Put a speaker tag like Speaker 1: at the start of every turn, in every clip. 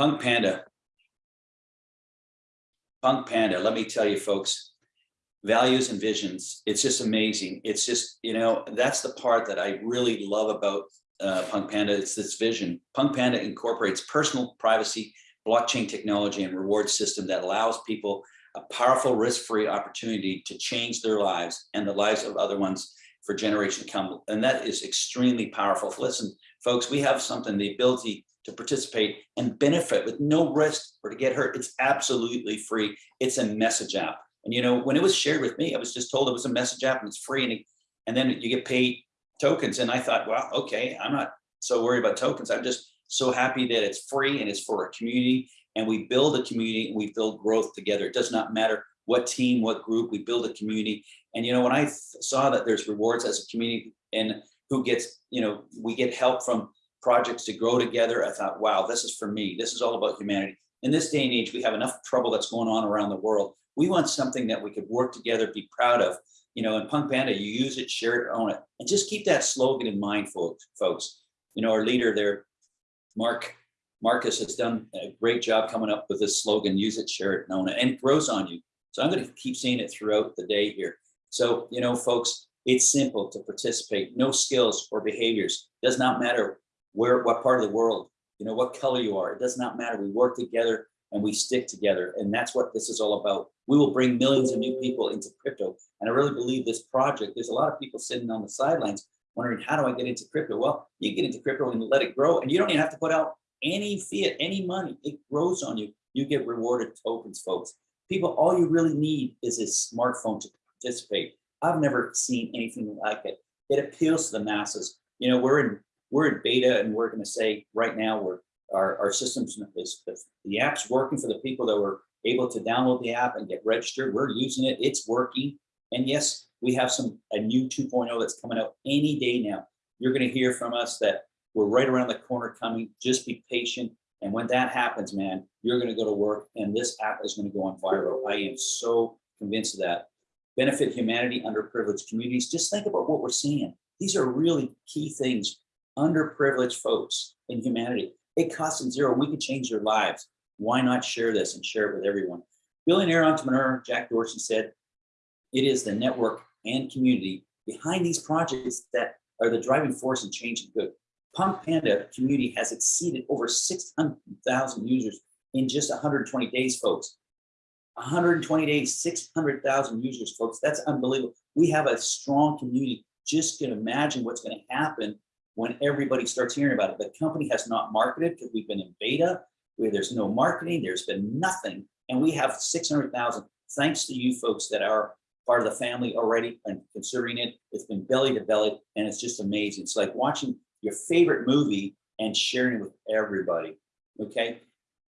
Speaker 1: Punk Panda. Punk Panda, let me tell you folks, values and visions, it's just amazing. It's just, you know, that's the part that I really love about uh, Punk Panda, it's this vision. Punk Panda incorporates personal privacy, blockchain technology and reward system that allows people a powerful risk-free opportunity to change their lives and the lives of other ones for generation to come. And that is extremely powerful. Listen, folks, we have something, the ability to participate and benefit with no risk or to get hurt. It's absolutely free. It's a message app. And you know, when it was shared with me, I was just told it was a message app and it's free and, it, and then you get paid tokens. And I thought, well, okay, I'm not so worried about tokens. I'm just so happy that it's free and it's for a community and we build a community and we build growth together. It does not matter what team, what group, we build a community. And, you know, when I saw that there's rewards as a community and who gets, you know, we get help from projects to grow together, I thought, wow, this is for me. This is all about humanity. In this day and age, we have enough trouble that's going on around the world. We want something that we could work together, be proud of. You know, in Punk Panda, you use it, share it, own it. And just keep that slogan in mind, folks. You know, our leader there, Mark Marcus has done a great job coming up with this slogan, use it, share it, own it, and it grows on you. So I'm going to keep seeing it throughout the day here. So, you know, folks, it's simple to participate. No skills or behaviors. Does not matter where, what part of the world, you know, what color you are. It does not matter. We work together and we stick together. And that's what this is all about. We will bring millions of new people into crypto. And I really believe this project, there's a lot of people sitting on the sidelines wondering, how do I get into crypto? Well, you get into crypto and let it grow. And you don't even have to put out any fiat, any money. It grows on you. You get rewarded tokens, folks. People, all you really need is a smartphone to participate. I've never seen anything like it. It appeals to the masses. You know, we're in we're in beta and we're going to say right now we're our, our systems is the, the app's working for the people that were able to download the app and get registered. We're using it. It's working. And yes, we have some a new 2.0 that's coming out any day now. You're going to hear from us that we're right around the corner coming. Just be patient. And when that happens, man, you're going to go to work and this app is going to go on viral. I am so convinced of that. Benefit humanity, underprivileged communities. Just think about what we're seeing. These are really key things. Underprivileged folks in humanity. It costs them zero. We could change their lives. Why not share this and share it with everyone? Billionaire entrepreneur Jack Dorsey said, it is the network and community behind these projects that are the driving force in changing good. Punk Panda community has exceeded over 600,000 users in just 120 days, folks. 120 days, 600,000 users, folks. That's unbelievable. We have a strong community. Just can imagine what's going to happen when everybody starts hearing about it. The company has not marketed because we've been in beta where there's no marketing, there's been nothing. And we have 600,000 thanks to you folks that are part of the family already and considering it. It's been belly to belly and it's just amazing. It's like watching your favorite movie and sharing it with everybody, okay?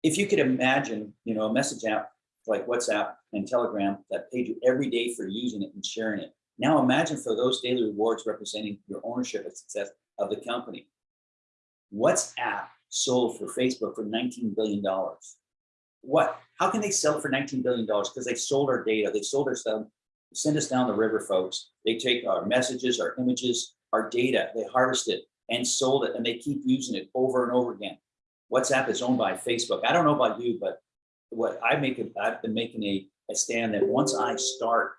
Speaker 1: If you could imagine, you know, a message app like WhatsApp and Telegram that paid you every day for using it and sharing it. Now imagine for those daily rewards representing your ownership and success of the company. WhatsApp sold for Facebook for $19 billion. What? How can they sell for $19 billion? Because they sold our data, they sold our stuff, send us down the river, folks. They take our messages, our images, our data, they harvest it and sold it and they keep using it over and over again. WhatsApp is owned by Facebook. I don't know about you, but what I make it, I've been making a, a stand that once I start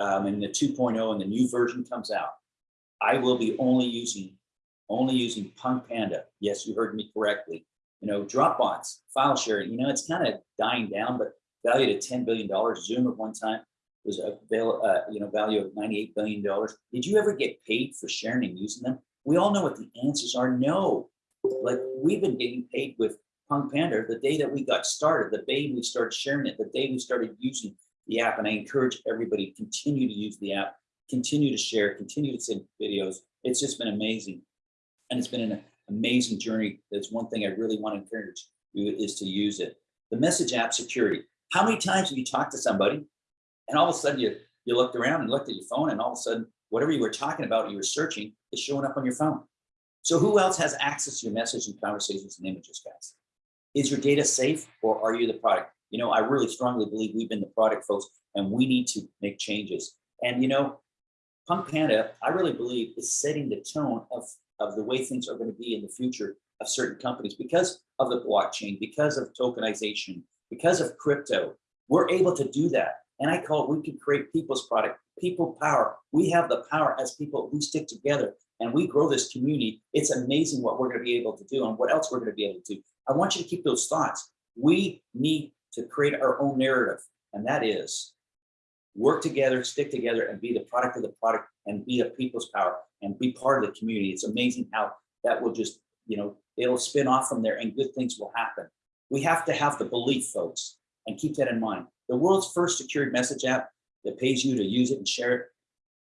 Speaker 1: um, and the 2.0 and the new version comes out, I will be only using only using Punk Panda. Yes, you heard me correctly. You know, Dropbox, file sharing, you know, it's kind of dying down, but valued at $10 billion. Zoom at one time was a uh, you know value of $98 billion. Did you ever get paid for sharing and using them? We all know what the answers are no. Like we've been getting paid with Punk Panda the day that we got started, the day we started sharing it, the day we started using the app. And I encourage everybody continue to use the app, continue to share, continue to send videos. It's just been amazing. And it's been an amazing journey. That's one thing I really want to encourage you is to use it. The message app security. How many times have you talked to somebody and all of a sudden you, you looked around and looked at your phone and all of a sudden whatever you were talking about, you were searching, is showing up on your phone. So who else has access to your message and conversations and images, guys? Is your data safe or are you the product? You know, I really strongly believe we've been the product folks and we need to make changes. And you know, Punk Panda, I really believe is setting the tone of, of the way things are going to be in the future of certain companies because of the blockchain, because of tokenization, because of crypto. We're able to do that. And I call it, we can create people's product, people power. We have the power as people, we stick together and we grow this community. It's amazing what we're gonna be able to do and what else we're gonna be able to do. I want you to keep those thoughts. We need to create our own narrative. And that is work together, stick together and be the product of the product and be a people's power and be part of the community. It's amazing how that will just, you know, it'll spin off from there and good things will happen. We have to have the belief, folks, and keep that in mind. The world's first secured message app that pays you to use it and share it,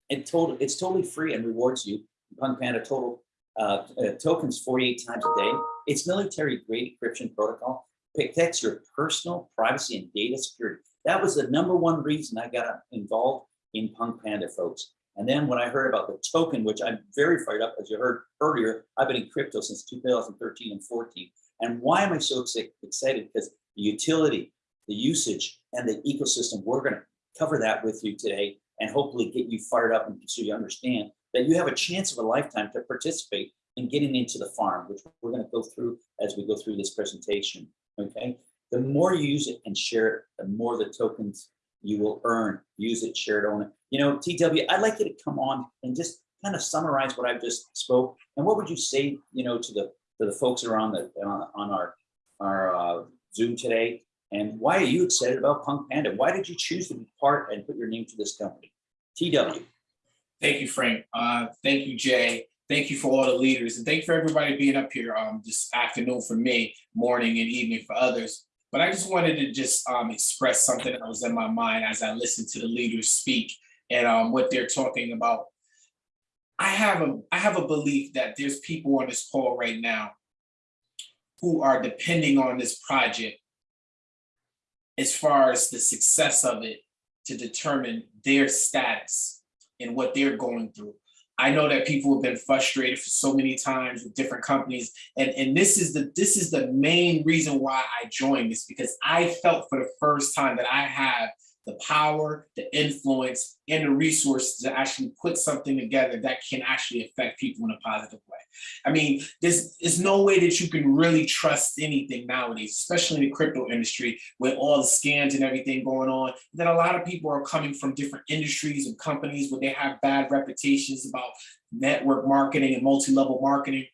Speaker 1: it total, it's totally free and rewards you. Punk Panda total uh, uh, tokens 48 times a day. It's military grade encryption protocol protects your personal privacy and data security. That was the number one reason I got involved in Punk Panda, folks. And then when I heard about the token, which I'm very fired up, as you heard earlier, I've been in crypto since 2013 and 14. And why am I so excited? Because the utility, the usage, and the ecosystem, we're going to cover that with you today and hopefully get you fired up and so you understand that you have a chance of a lifetime to participate in getting into the farm, which we're going to go through as we go through this presentation. Okay. The more you use it and share it, the more the tokens you will earn. Use it, share it, own it. You know, TW, I'd like you to come on and just kind of summarize what I've just spoke. And what would you say, you know, to the to the folks that are on the on, on our our uh, Zoom today? And why are you excited about Punk Panda? Why did you choose to be part and put your name to this company? TW.
Speaker 2: Thank you, Frank. Uh, thank you, Jay. Thank you for all the leaders and thank you for everybody being up here um, this afternoon for me, morning and evening for others. But I just wanted to just um, express something that was in my mind as I listened to the leaders speak and um, what they're talking about. I have a I have a belief that there's people on this call right now who are depending on this project as far as the success of it to determine their status and what they're going through. I know that people have been frustrated for so many times with different companies. And, and this is the this is the main reason why I joined this because I felt for the first time that I have the power, the influence, and the resources to actually put something together that can actually affect people in a positive way. I mean, there's, there's no way that you can really trust anything nowadays, especially in the crypto industry with all the scams and everything going on, that a lot of people are coming from different industries and companies where they have bad reputations about network marketing and multi-level marketing.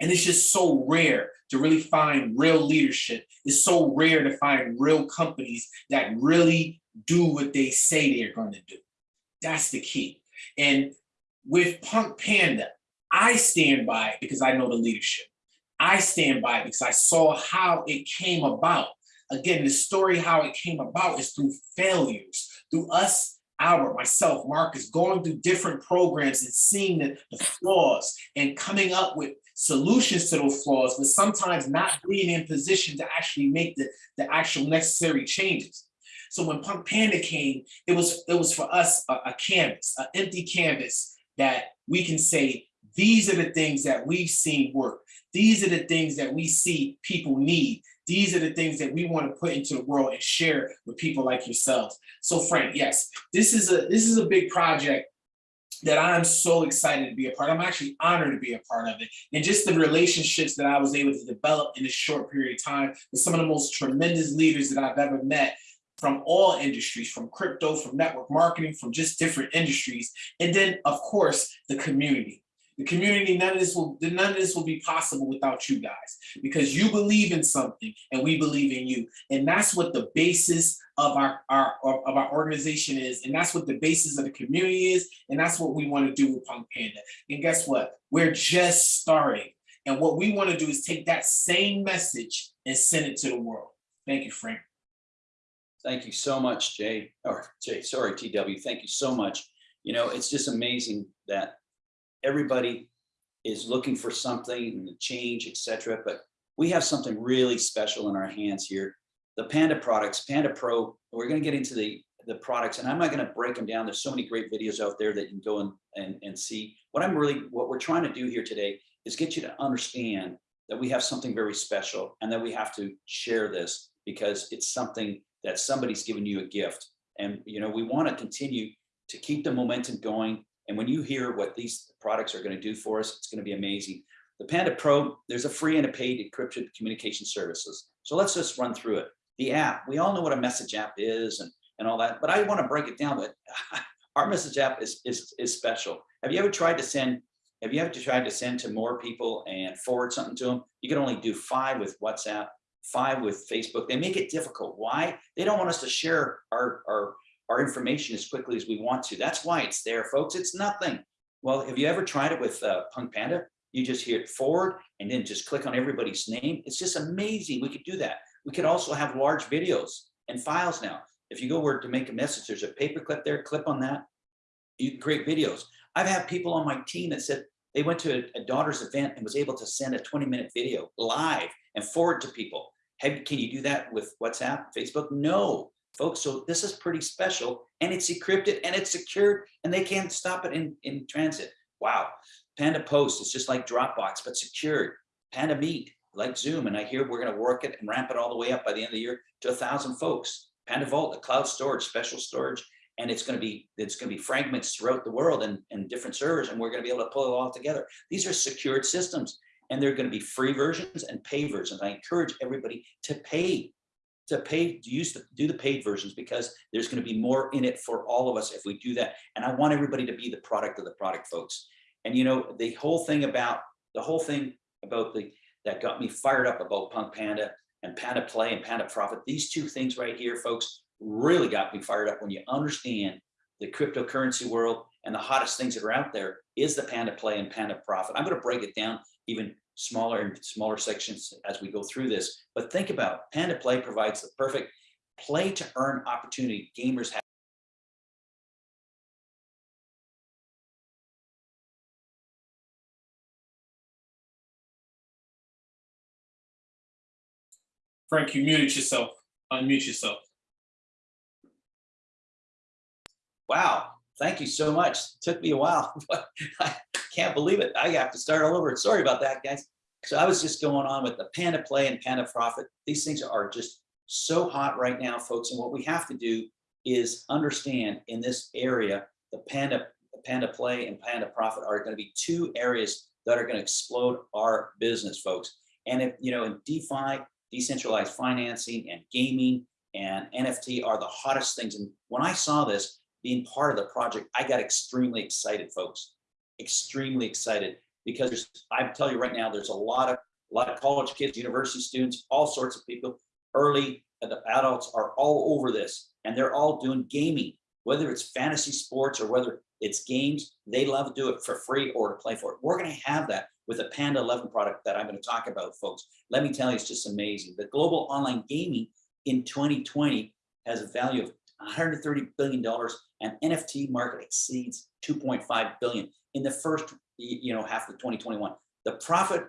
Speaker 2: And it's just so rare to really find real leadership. It's so rare to find real companies that really do what they say they're going to do. That's the key. And with Punk Panda, I stand by it because I know the leadership. I stand by it because I saw how it came about. Again, the story how it came about is through failures, through us, Albert, myself, Marcus, going through different programs and seeing the, the flaws and coming up with solutions to those flaws, but sometimes not being in position to actually make the, the actual necessary changes. So when Punk Panda came, it was it was for us a, a canvas, an empty canvas that we can say, these are the things that we've seen work. These are the things that we see people need. These are the things that we want to put into the world and share with people like yourselves. So Frank, yes, this is a this is a big project that I'm so excited to be a part. I'm actually honored to be a part of it. And just the relationships that I was able to develop in a short period of time with some of the most tremendous leaders that I've ever met from all industries, from crypto, from network marketing, from just different industries. And then of course, the community. The community, none of this will none of this will be possible without you guys because you believe in something and we believe in you. And that's what the basis of our, our of our organization is. And that's what the basis of the community is. And that's what we want to do with Punk Panda. And guess what? We're just starting. And what we want to do is take that same message and send it to the world. Thank you, Frank.
Speaker 1: Thank you so much, Jay, or Jay, sorry, TW. Thank you so much. You know, it's just amazing that everybody is looking for something, and change, etc. But we have something really special in our hands here. The Panda products, Panda Pro, we're going to get into the, the products and I'm not going to break them down. There's so many great videos out there that you can go and, and, and see. What I'm really, what we're trying to do here today is get you to understand that we have something very special and that we have to share this because it's something that somebody's given you a gift. And, you know, we want to continue to keep the momentum going. And when you hear what these products are going to do for us, it's going to be amazing. The Panda Pro, there's a free and a paid encrypted communication services. So let's just run through it. The app, we all know what a message app is and, and all that, but I want to break it down. But our message app is, is, is special. Have you ever tried to send, have you ever tried to send to more people and forward something to them? You can only do five with WhatsApp, five with Facebook. They make it difficult. Why? They don't want us to share our, our, our information as quickly as we want to. That's why it's there, folks. It's nothing. Well, have you ever tried it with uh, Punk Panda? You just hit forward and then just click on everybody's name. It's just amazing. We could do that. We could also have large videos and files now. If you go where to make a message, there's a paper clip there, clip on that. You can create videos. I've had people on my team that said they went to a, a daughter's event and was able to send a 20 minute video live and forward to people. Can you do that with WhatsApp, Facebook? No, folks. So this is pretty special and it's encrypted and it's secured and they can't stop it in, in transit. Wow. Panda Post is just like Dropbox, but secured. Panda Meet, like Zoom. And I hear we're going to work it and ramp it all the way up by the end of the year to a thousand folks. Panda Vault, the cloud storage, special storage, and it's going to be it's going to be fragments throughout the world and, and different servers, and we're going to be able to pull it all together. These are secured systems, and they're going to be free versions and pay versions. I encourage everybody to pay to pay to use the do the paid versions because there's going to be more in it for all of us if we do that. And I want everybody to be the product of the product, folks. And you know the whole thing about the whole thing about the that got me fired up about Punk Panda and Panda Play and Panda Profit. These two things right here, folks, really got me fired up when you understand the cryptocurrency world and the hottest things that are out there is the Panda Play and Panda Profit. I'm going to break it down even smaller and smaller sections as we go through this. But think about Panda Play provides the perfect play to earn opportunity gamers have.
Speaker 2: Frank, you muted yourself. Unmute yourself.
Speaker 1: Wow, thank you so much. Took me a while, but I can't believe it. I have to start all over. Sorry about that, guys. So I was just going on with the Panda Play and Panda Profit. These things are just so hot right now, folks. And what we have to do is understand in this area, the Panda, Panda Play and Panda Profit are going to be two areas that are going to explode our business, folks. And if, you know, in DeFi, decentralized financing and gaming and NFT are the hottest things. And when I saw this being part of the project, I got extremely excited, folks, extremely excited because I tell you right now, there's a lot of a lot of college kids, university students, all sorts of people, early the adults are all over this and they're all doing gaming, whether it's fantasy sports or whether it's games, they love to do it for free or to play for it. We're going to have that with a Panda 11 product that I'm going to talk about, folks. Let me tell you, it's just amazing. The global online gaming in 2020 has a value of 130 billion dollars and NFT market exceeds 2.5 billion in the first you know half of 2021. The profit,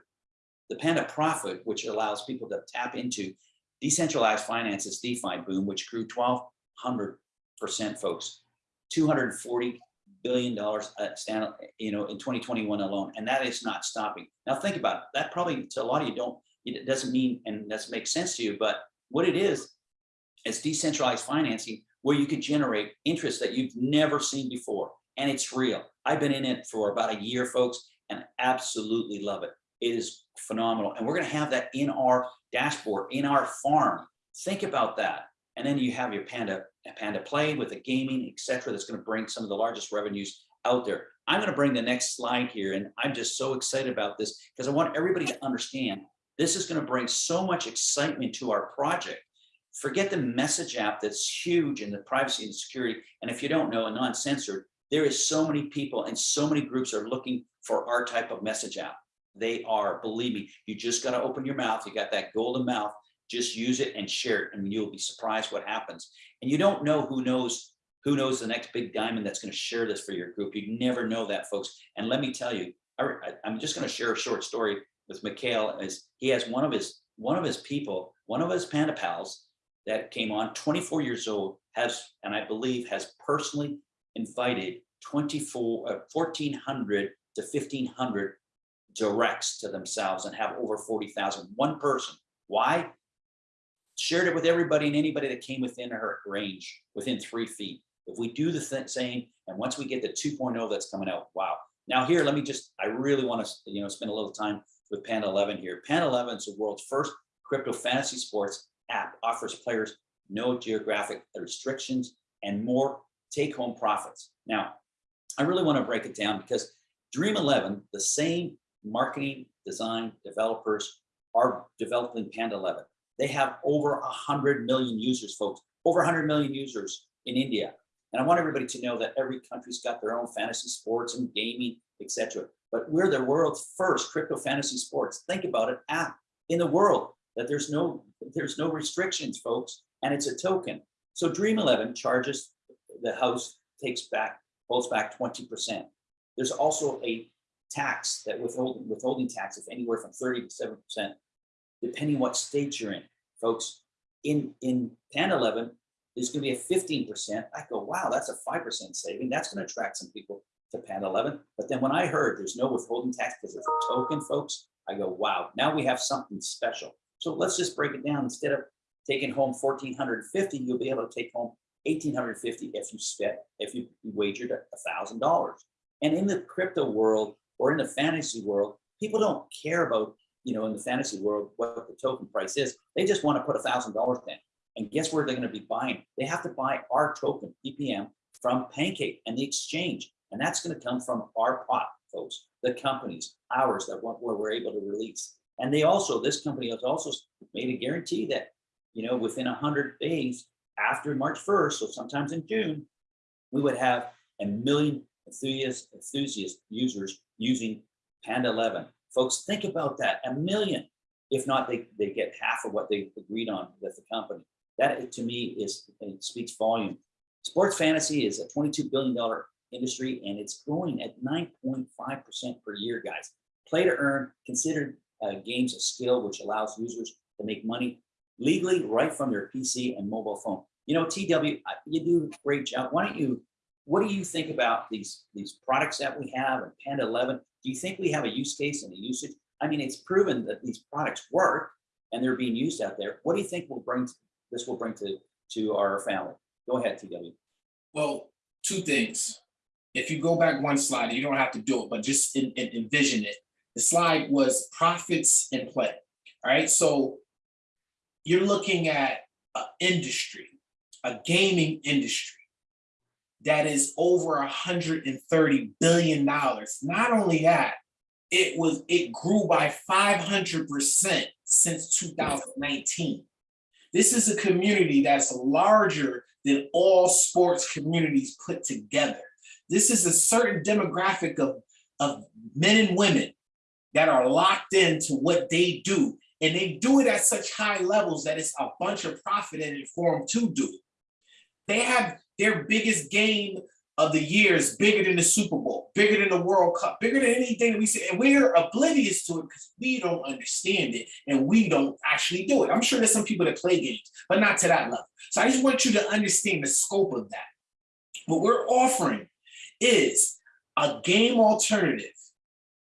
Speaker 1: the Panda profit, which allows people to tap into decentralized finances DeFi boom, which grew 1,200 percent, folks, 240 billion dollars uh, stand, you know, in 2021 alone, and that is not stopping. Now think about it. That probably to a lot of you don't. It doesn't mean and doesn't make sense to you, but what it is, is decentralized financing where you can generate interest that you've never seen before. And it's real. I've been in it for about a year, folks, and absolutely love it. It is phenomenal. And we're going to have that in our dashboard, in our farm. Think about that. And then you have your Panda, Panda Play with the gaming, etc. That's going to bring some of the largest revenues out there. I'm going to bring the next slide here. And I'm just so excited about this because I want everybody to understand this is going to bring so much excitement to our project forget the message app that's huge in the privacy and security. And if you don't know, a non-censored, there is so many people and so many groups are looking for our type of message app. They are, believe me, you just got to open your mouth. You got that golden mouth, just use it and share it and you'll be surprised what happens. And you don't know who knows who knows the next big diamond that's going to share this for your group. You never know that folks. And let me tell you, I, I'm just going to share a short story with Mikhail as he has one of his one of his people, one of his panda pals that came on 24 years old has and i believe has personally invited 24 uh, 1400 to 1500 directs to themselves and have over 40,000 one person. Why? Shared it with everybody and anybody that came within her range within three feet. If we do the th same and once we get the 2.0 that's coming out wow. Now here let me just i really want to you know spend a little time with Pan 11 here. Pan 11 is the world's first crypto fantasy sports app, offers players no geographic restrictions and more take-home profits. Now, I really want to break it down because Dream 11, the same marketing, design, developers are developing Panda 11. They have over 100 million users, folks, over 100 million users in India. And I want everybody to know that every country's got their own fantasy sports and gaming, etc. But we're the world's first crypto fantasy sports. Think about it, app in the world that there's no there's no restrictions, folks, and it's a token. So Dream 11 charges the house takes back holds back 20%. There's also a tax that withholding withholding tax of anywhere from 30 to 7 percent, depending what state you're in, folks. In in Pan 11, there's going to be a 15 percent. I go, wow, that's a five percent saving. That's going to attract some people to Pan 11. But then when I heard there's no withholding tax because it's a token, folks, I go, wow, now we have something special. So let's just break it down. Instead of taking home 1450, you'll be able to take home 1850 if you spent if you wagered a thousand dollars. And in the crypto world or in the fantasy world, people don't care about, you know, in the fantasy world, what the token price is. They just want to put a thousand dollars in. And guess where they're going to be buying? They have to buy our token, PPM, from Pancake and the exchange. And that's going to come from our pot, folks, the companies, ours that what we're able to release. And they also, this company has also made a guarantee that, you know, within 100 days after March 1st, so sometimes in June, we would have a million enthusiast, enthusiast users using Panda 11. Folks, think about that, a million. If not, they, they get half of what they agreed on with the company. That to me is speaks volume. Sports fantasy is a $22 billion industry and it's growing at 9.5% per year, guys. Play to earn, considered uh, games of skill, which allows users to make money legally right from their PC and mobile phone. You know, TW, you do great job. Why don't you, what do you think about these, these products that we have and Panda 11? Do you think we have a use case and a usage? I mean, it's proven that these products work and they're being used out there. What do you think will bring this will bring to, to our family? Go ahead, TW.
Speaker 2: Well, two things. If you go back one slide, you don't have to do it, but just in, in, envision it. The slide was profits in play. All right, so you're looking at an industry, a gaming industry that is over 130 billion dollars. Not only that, it was it grew by 500% since 2019. This is a community that's larger than all sports communities put together. This is a certain demographic of, of men and women that are locked into what they do. And they do it at such high levels that it's a bunch of profit in it for them to do it. They have their biggest game of the year is bigger than the Super Bowl, bigger than the World Cup, bigger than anything we see. And we're oblivious to it because we don't understand it and we don't actually do it. I'm sure there's some people that play games, but not to that level. So I just want you to understand the scope of that. What we're offering is a game alternative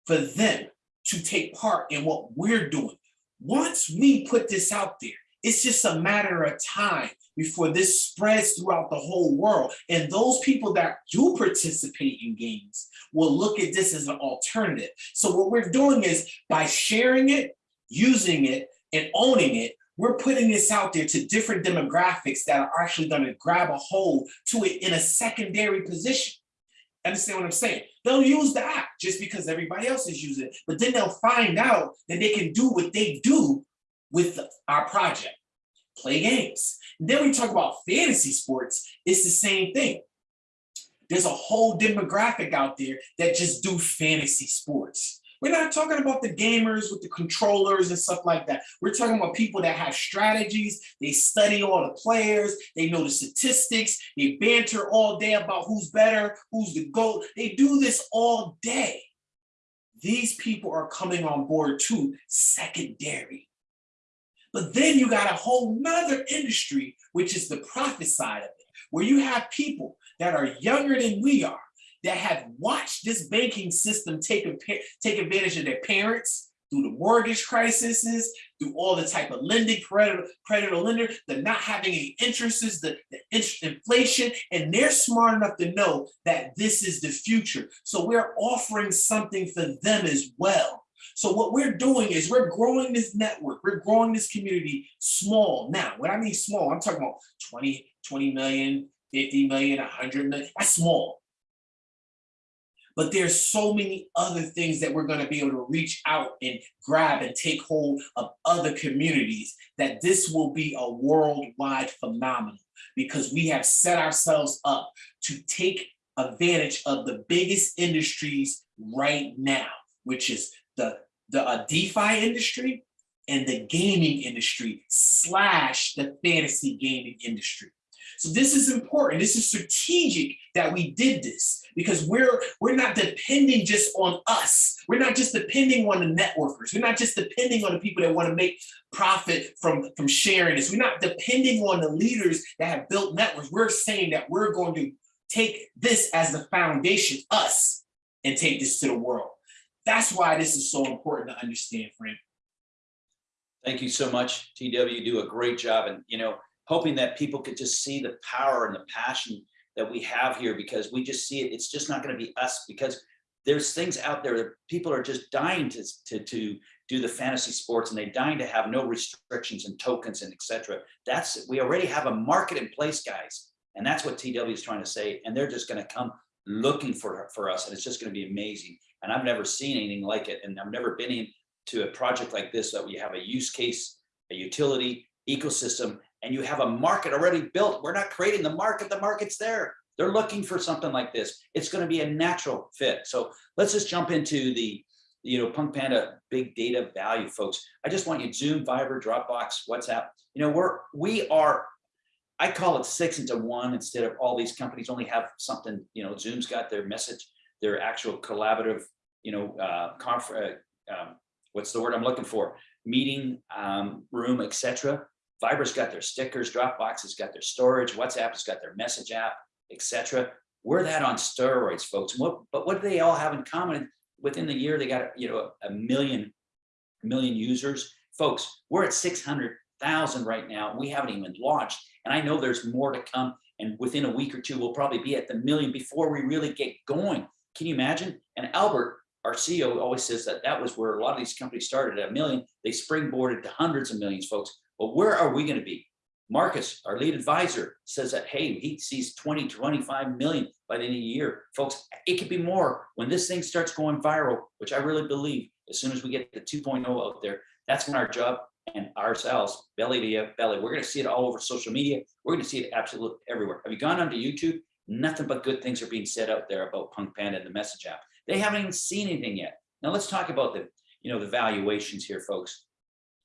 Speaker 2: for them to take part in what we're doing. Once we put this out there, it's just a matter of time before this spreads throughout the whole world. And those people that do participate in games will look at this as an alternative. So what we're doing is by sharing it, using it, and owning it, we're putting this out there to different demographics that are actually going to grab a hold to it in a secondary position. Understand what I'm saying? They'll use the app just because everybody else is using it, but then they'll find out that they can do what they do with our project, play games. And then we talk about fantasy sports, it's the same thing. There's a whole demographic out there that just do fantasy sports. We're not talking about the gamers with the controllers and stuff like that. We're talking about people that have strategies. They study all the players. They know the statistics. They banter all day about who's better, who's the GOAT. They do this all day. These people are coming on board too, secondary. But then you got a whole nother industry, which is the profit side of it, where you have people that are younger than we are, that have watched this banking system take, take advantage of their parents through the mortgage crises, through all the type of lending, credit, creditor lender, the not having any interests, the, the inflation, and they're smart enough to know that this is the future. So we're offering something for them as well. So what we're doing is we're growing this network, we're growing this community small. Now, when I mean small, I'm talking about 20, 20 million, 50 million, 100 million, that's small. But there's so many other things that we're going to be able to reach out and grab and take hold of other communities that this will be a worldwide phenomenon because we have set ourselves up to take advantage of the biggest industries right now, which is the, the uh, DeFi industry and the gaming industry slash the fantasy gaming industry. So this is important. This is strategic that we did this because we're we're not depending just on us. We're not just depending on the networkers. We're not just depending on the people that want to make profit from from sharing this. We're not depending on the leaders that have built networks. We're saying that we're going to take this as the foundation, us, and take this to the world. That's why this is so important to understand, Frank.
Speaker 1: Thank you so much, TW. You do a great job. And, you know, hoping that people could just see the power and the passion that we have here because we just see it. It's just not going to be us because there's things out there that people are just dying to, to, to do the fantasy sports and they're dying to have no restrictions and tokens and etc. That's we already have a market in place, guys. And that's what TW is trying to say. And they're just going to come looking for, for us. And it's just going to be amazing. And I've never seen anything like it. And I've never been into a project like this that we have a use case, a utility, ecosystem, and you have a market already built. We're not creating the market, the market's there. They're looking for something like this. It's going to be a natural fit. So let's just jump into the, you know, Punk Panda big data value, folks. I just want you Zoom, Viber, Dropbox, WhatsApp. You know, we're, we are, I call it six into one instead of all these companies only have something, you know, Zoom's got their message, their actual collaborative, you know, uh, conf, uh, um, what's the word I'm looking for? Meeting um, room, etc. Viber's got their stickers, Dropbox has got their storage, WhatsApp has got their message app, etc. We're that on steroids, folks. What, but what do they all have in common? Within the year, they got you know a a million users. Folks, we're at 600,000 right now. We haven't even launched. And I know there's more to come. And within a week or two, we'll probably be at the million before we really get going. Can you imagine? And Albert, our CEO always says that that was where a lot of these companies started at a million. They springboarded to hundreds of millions, folks. But where are we going to be? Marcus, our lead advisor, says that, hey, he sees 20, 25 million by the end of the year. Folks, it could be more when this thing starts going viral, which I really believe as soon as we get the 2.0 out there, that's when our job and ourselves, belly to belly, we're going to see it all over social media. We're going to see it absolutely everywhere. Have you gone onto YouTube? Nothing but good things are being said out there about Punk Panda and the message app. They haven't even seen anything yet. Now let's talk about the, you know, the valuations here, folks.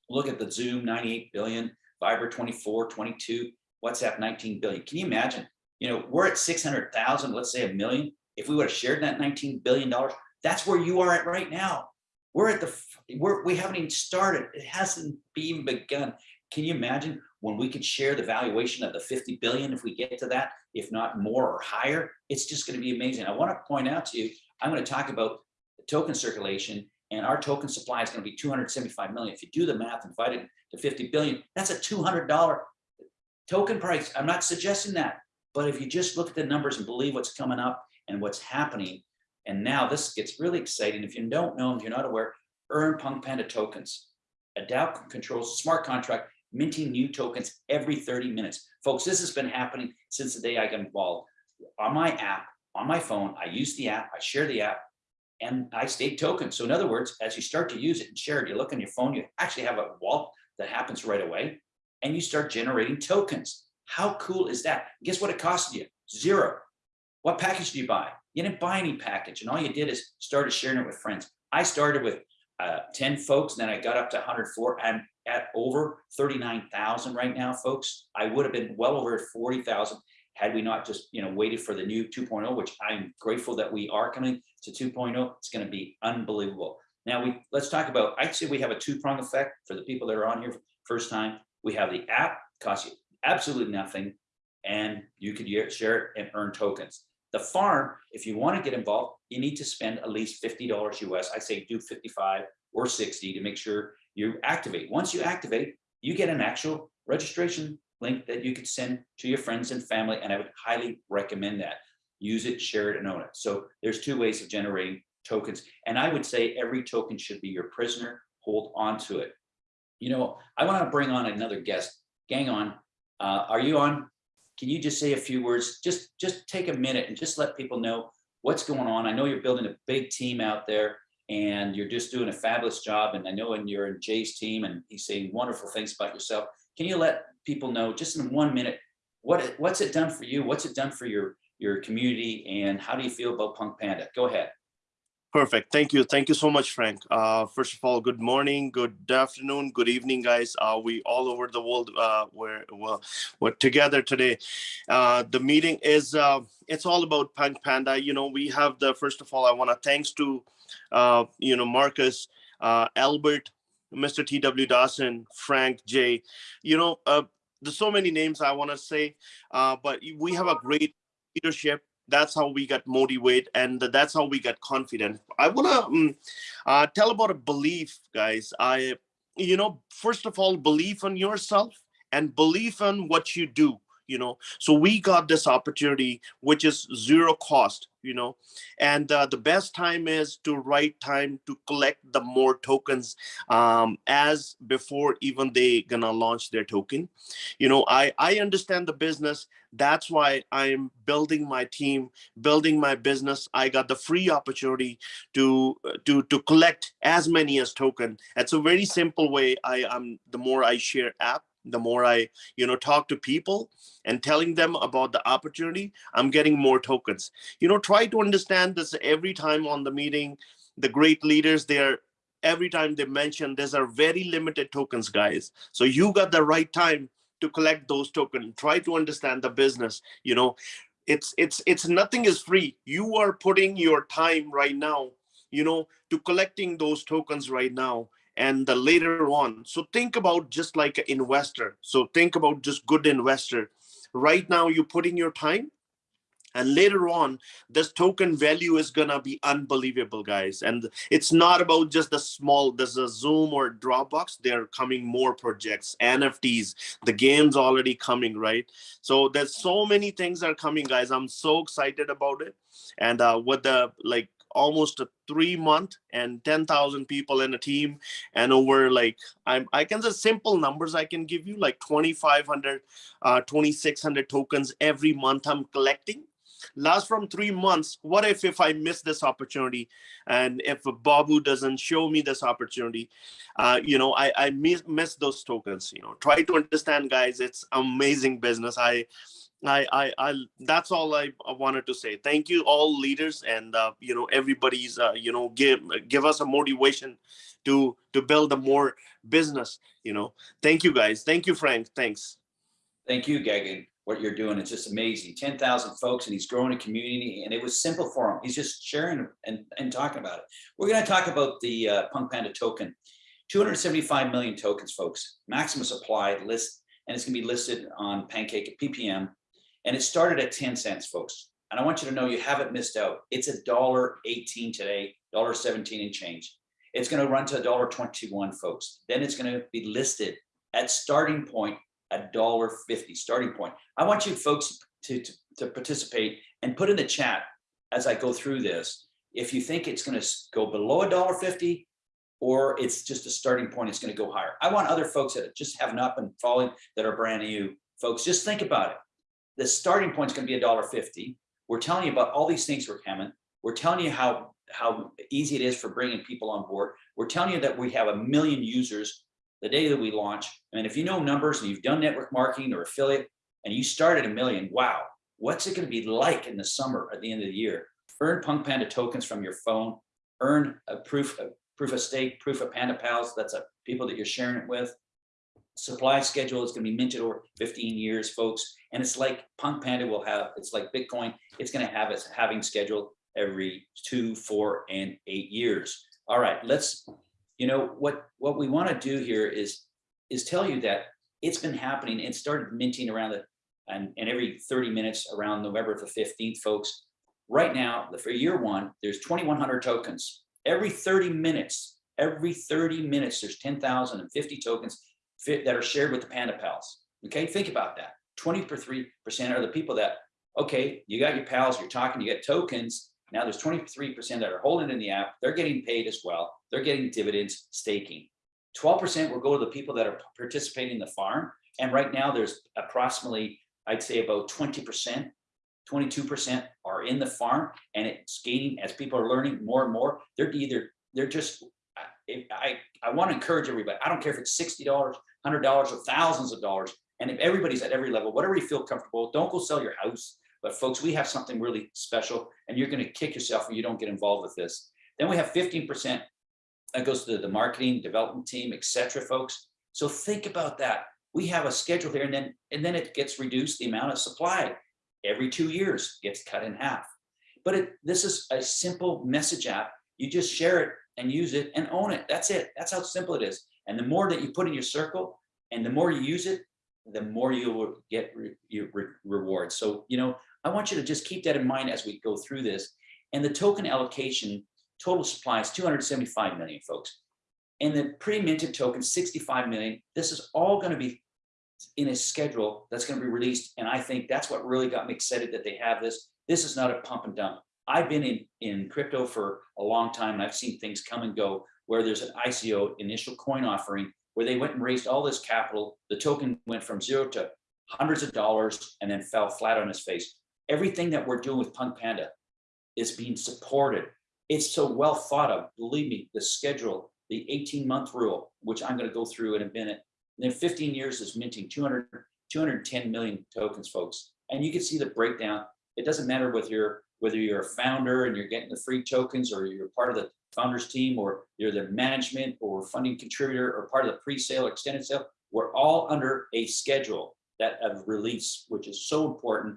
Speaker 1: Look at the Zoom 98 billion, Viber 24, 22, WhatsApp 19 billion. Can you imagine? You know, we're at 600,000, let's say a million. If we would have shared that 19 billion dollars, that's where you are at right now. We're at the, we're, we haven't even started. It hasn't even begun. Can you imagine when we could share the valuation of the 50 billion if we get to that, if not more or higher? It's just going to be amazing. I want to point out to you, I'm going to talk about the token circulation and our token supply is going to be 275 million. If you do the math and divide it to 50 billion, that's a $200 token price. I'm not suggesting that, but if you just look at the numbers and believe what's coming up and what's happening, and now this gets really exciting. If you don't know, if you're not aware, earn Punk Panda tokens. Adapt controls smart contract, minting new tokens every 30 minutes. Folks, this has been happening since the day I got involved. On my app, on my phone, I use the app, I share the app, and I stake tokens. So in other words, as you start to use it and share it, you look on your phone, you actually have a wallet that happens right away, and you start generating tokens. How cool is that? Guess what it cost you? Zero. What package do you buy? You didn't buy any package, and all you did is started sharing it with friends. I started with uh, 10 folks, then I got up to 104. I'm at over 39,000 right now, folks. I would have been well over 40,000 had we not just you know waited for the new 2.0, which I'm grateful that we are coming to 2.0. It's going to be unbelievable. Now we let's talk about. I'd say we have a two-prong effect for the people that are on here first time. We have the app costs you absolutely nothing, and you could share it and earn tokens. The farm, if you want to get involved, you need to spend at least $50 US. I say do 55 or 60 to make sure you activate. Once you activate, you get an actual registration link that you could send to your friends and family, and I would highly recommend that. Use it, share it, and own it. So there's two ways of generating tokens. And I would say every token should be your prisoner, hold on to it. You know, I want to bring on another guest. Gagan, uh, are you on? Can you just say a few words? Just, just take a minute and just let people know what's going on. I know you're building a big team out there and you're just doing a fabulous job. And I know and you're in Jay's team and he's saying wonderful things about yourself. Can you let people know just in one minute, what, it- what's it done for you? What's it done for your, your community? And how do you feel about Punk Panda? Go ahead.
Speaker 3: Perfect. Thank you. Thank you so much, Frank. Uh, first of all, good morning, good afternoon, good evening, guys. Uh, we all over the world. Uh, we're well, we're together today. Uh, the meeting is uh, it's all about Punk Panda. You know, we have the first of all, I want to thanks to uh, you know Marcus, uh, Albert, Mr. T.W. Dawson, Frank, J. You know, there's so many names I want to say, uh, but we have a great leadership. That's how we got motivated and that's how we got confident. I want to um, uh, tell about a belief guys. I you know first of all believe in yourself and believe in what you do you know? So we got this opportunity which is zero cost you know? And uh, the best time is to right time to collect the more tokens um, as before even they gonna launch their token. You know i i understand the business. That's why i'm building my team building my business. I got the free opportunity to uh, to to collect as many as token. It's a very simple way i am the more i share app the more i you know talk to people and telling them about the opportunity i'm getting more tokens. You know try to understand this every time on the meeting the great leaders they're every time they mention these are very limited tokens guys. So you got the right time to collect those tokens. Try to understand the business you know. It's it's it's nothing is free. You are putting your time right now you know to collecting those tokens right now and the later on. So think about just like an investor. So think about just good investor. Right now you're putting your time and later on this token value is gonna be unbelievable guys. And it's not about just the small there's a zoom or dropbox. They're coming more projects nfts the game's already coming right? So there's so many things are coming guys. I'm so excited about it. And uh with the like almost a three month and 10,000 people in a team and over like I'm I can just simple numbers I can give you like 2,500 uh 2,600 tokens every month I'm collecting. Last from three months what if if i miss this opportunity? And if babu doesn't show me this opportunity uh you know i i miss, miss those tokens you know. Try to understand guys it's amazing business. I I, I, I, that's all I wanted to say. Thank you, all leaders, and uh, you know everybody's, uh, you know, give give us a motivation to to build a more business. You know, thank you guys. Thank you, Frank. Thanks.
Speaker 1: Thank you, Gagan. What you're doing, is just amazing. 10,000 folks and he's growing a community and it was simple for him. He's just sharing and, and talking about it. We're going to talk about the uh, Punk Panda token. 275 million tokens, folks, maximum supply list, and it's going to be listed on Pancake at PPM. And it started at 10 cents, folks. And I want you to know you haven't missed out. It's a dollar 18 today, dollar 17 and change. It's going to run to a dollar 21, folks. Then it's going to be listed at starting point a dollar 50 starting point. I want you folks to, to, to participate and put in the chat as I go through this. If you think it's going to go below a dollar 50 or it's just a starting point, it's going to go higher. I want other folks that just have not been following that are brand new folks, just think about it. The starting point is going to be a dollar 50. We're telling you about all these things we're coming. We're telling you how, how easy it is for bringing people on board. We're telling you that we have a million users the day that we launch. And if you know numbers and you've done network marketing or affiliate and you started a million, wow, what's it going to be like in the summer at the end of the year? Earn Punk Panda tokens from your phone, earn a proof of proof of stake, proof of Panda Pals. That's a people that you're sharing it with. Supply schedule is going to be minted over 15 years, folks. And it's like Punk Panda will have, it's like Bitcoin. It's going to have its halving schedule every two, four, and eight years. All right, let's you know what what we want to do here is is tell you that it's been happening it started minting around the and, and every 30 minutes around november the 15th folks right now for year one there's 2100 tokens every 30 minutes every 30 minutes there's 10,050 tokens that are shared with the panda pals okay think about that 23% are the people that okay you got your pals you're talking you get tokens Now there's twenty-three percent that are holding in the app. They're getting paid as well. They're getting dividends, staking. Twelve percent will go to the people that are participating in the farm. And right now there's approximately, I'd say about twenty percent, twenty-two percent are in the farm and it's gaining as people are learning more and more. They're either, they're just, if I, I want to encourage everybody. I don't care if it's sixty dollars, hundred dollars or thousands of dollars. And if everybody's at every level, whatever you feel comfortable, don't go sell your house. But folks, we have something really special and you're gonna kick yourself when you don't get involved with this. Then we have fifteen percent that goes to the marketing, development team, et cetera, folks. So think about that. We have a schedule here and then, and then it gets reduced, the amount of supply every two years gets cut in half. But it, this is a simple message app. You just share it and use it and own it. That's it. That's how simple it is. And the more that you put in your circle and the more you use it, the more you will get re- your re- rewards. So, you know, I want you to just keep that in mind as we go through this. And the token allocation, total supply is 275 million folks. And the pre-minted token, 65 million. This is all going to be in a schedule that's going to be released. And I think that's what really got me excited that they have this. This is not a pump and dump. I've been in, in crypto for a long time and I've seen things come and go where there's an ICO initial coin offering where they went and raised all this capital. The token went from zero to hundreds of dollars and then fell flat on its face. Everything that we're doing with Punk Panda is being supported. It's so well thought of, believe me, the schedule, the 18 month rule, which I'm gonna go through in a minute. And then 15 years is minting 200, 210 million tokens, folks. And you can see the breakdown. It doesn't matter whether you're, whether you're a founder and you're getting the free tokens or you're part of the founders team or you're the management or funding contributor or part of the pre-sale extended sale. We're all under a schedule that of release, which is so important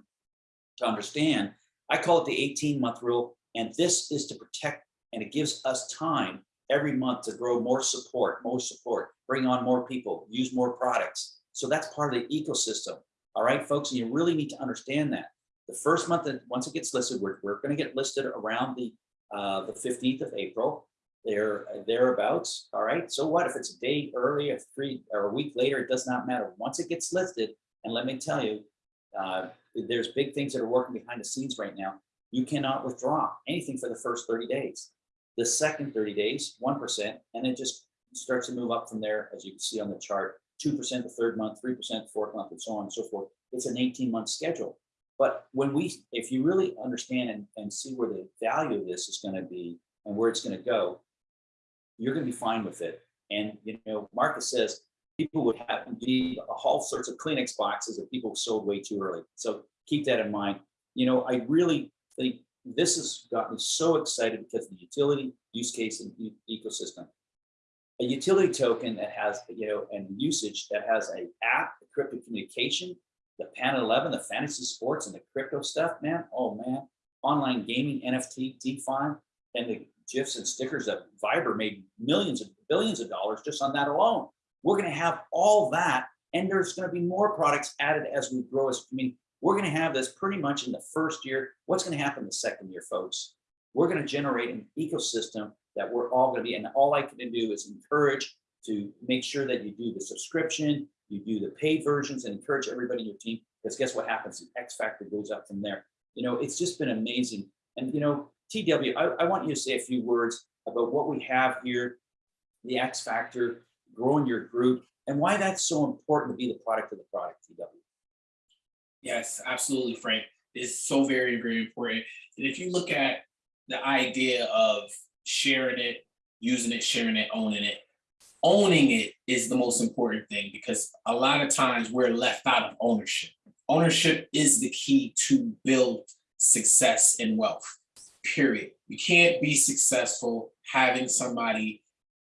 Speaker 1: to understand. I call it the 18 month rule. And this is to protect and it gives us time every month to grow more support, more support, bring on more people, use more products. So that's part of the ecosystem. All right, folks, and you really need to understand that. The first month that once it gets listed, we're, we're going to get listed around the uh, the 15th of April. There, thereabouts. All right. So what if it's a day early, or three, or a week later? It does not matter. Once it gets listed, and let me tell you, uh, there's big things that are working behind the scenes right now. You cannot withdraw anything for the first 30 days. The second 30 days, 1%, and it just starts to move up from there, as you can see on the chart, 2% the third month, 3% the fourth month, and so on and so forth. It's an 18 month schedule. But when we, if you really understand and, and see where the value of this is going to be and where it's going to go, you're going to be fine with it. And, you know, Marcus says people would have be all sorts of Kleenex boxes that people sold way too early. So keep that in mind. You know, I really think this has got me so excited because of the utility use case and ecosystem. A utility token that has, you know, and usage that has a app, encrypted communication, the Pan 11, the fantasy sports and the crypto stuff, man. Oh man, online gaming, NFT, DeFi, and the GIFs and stickers that Viber made millions of billions of dollars just on that alone. We're going to have all that, and there's going to be more products added as we grow as I mean, We're going to have this pretty much in the first year. What's going to happen the second year, folks? We're going to generate an ecosystem that we're all going to be, and all I can do is encourage to make sure that you do the subscription, you do the paid versions, and encourage everybody in your team. Because guess what happens? The X factor goes up from there. You know, it's just been amazing. And you know, TW, I, I want you to say a few words about what we have here, the X factor, growing your group, and why that's so important to be the product of the product, TW.
Speaker 2: Yes, absolutely, Frank. It's so very, very important. And if you look at the idea of sharing it, using it, sharing it, owning it, owning it is the most important thing because a lot of times we're left out of ownership. Ownership is the key to build success and wealth, period. You can't be successful having somebody